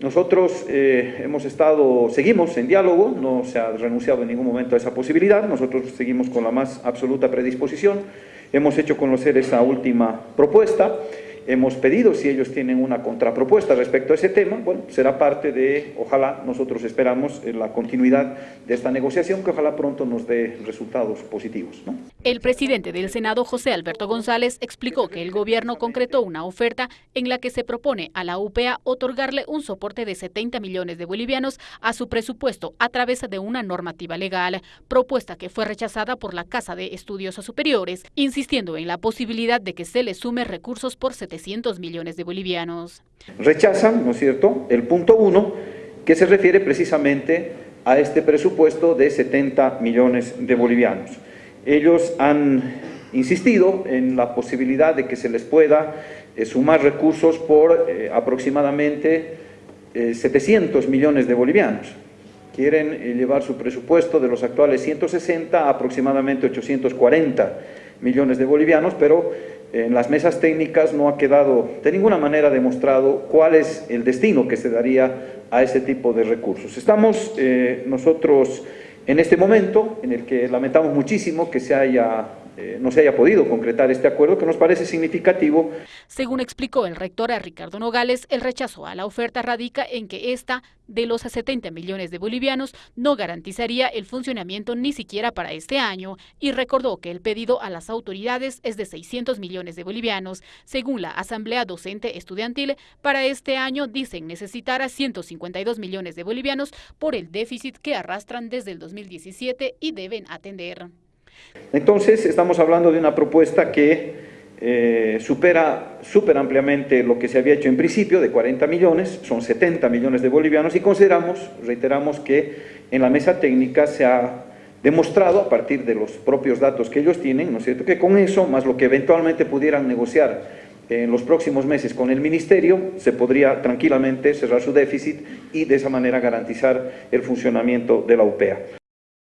Nosotros eh, hemos estado, seguimos en diálogo, no se ha renunciado en ningún momento a esa posibilidad, nosotros seguimos con la más absoluta predisposición, hemos hecho conocer esa última propuesta, hemos pedido si ellos tienen una contrapropuesta respecto a ese tema, bueno, será parte de, ojalá, nosotros esperamos la continuidad de esta negociación, que ojalá pronto nos dé resultados positivos. ¿no? El presidente del Senado, José Alberto González, explicó que el gobierno concretó una oferta en la que se propone a la UPA otorgarle un soporte de 70 millones de bolivianos a su presupuesto a través de una normativa legal, propuesta que fue rechazada por la Casa de Estudios Superiores, insistiendo en la posibilidad de que se le sume recursos por 700 millones de bolivianos. Rechazan, ¿no es cierto?, el punto uno, que se refiere precisamente a este presupuesto de 70 millones de bolivianos. Ellos han insistido en la posibilidad de que se les pueda eh, sumar recursos por eh, aproximadamente 700 eh, millones de bolivianos. Quieren llevar su presupuesto de los actuales 160 a aproximadamente 840 millones de bolivianos, pero en las mesas técnicas no ha quedado de ninguna manera demostrado cuál es el destino que se daría a ese tipo de recursos. Estamos eh, nosotros en este momento en el que lamentamos muchísimo que se haya eh, no se haya podido concretar este acuerdo, que nos parece significativo. Según explicó el rector a Ricardo Nogales, el rechazo a la oferta radica en que esta, de los 70 millones de bolivianos, no garantizaría el funcionamiento ni siquiera para este año y recordó que el pedido a las autoridades es de 600 millones de bolivianos. Según la Asamblea Docente Estudiantil, para este año dicen necesitar a 152 millones de bolivianos por el déficit que arrastran desde el 2017 y deben atender. Entonces, estamos hablando de una propuesta que eh, supera súper ampliamente lo que se había hecho en principio, de 40 millones, son 70 millones de bolivianos, y consideramos, reiteramos, que en la mesa técnica se ha demostrado, a partir de los propios datos que ellos tienen, ¿no es cierto?, que con eso, más lo que eventualmente pudieran negociar en los próximos meses con el Ministerio, se podría tranquilamente cerrar su déficit y de esa manera garantizar el funcionamiento de la UPEA.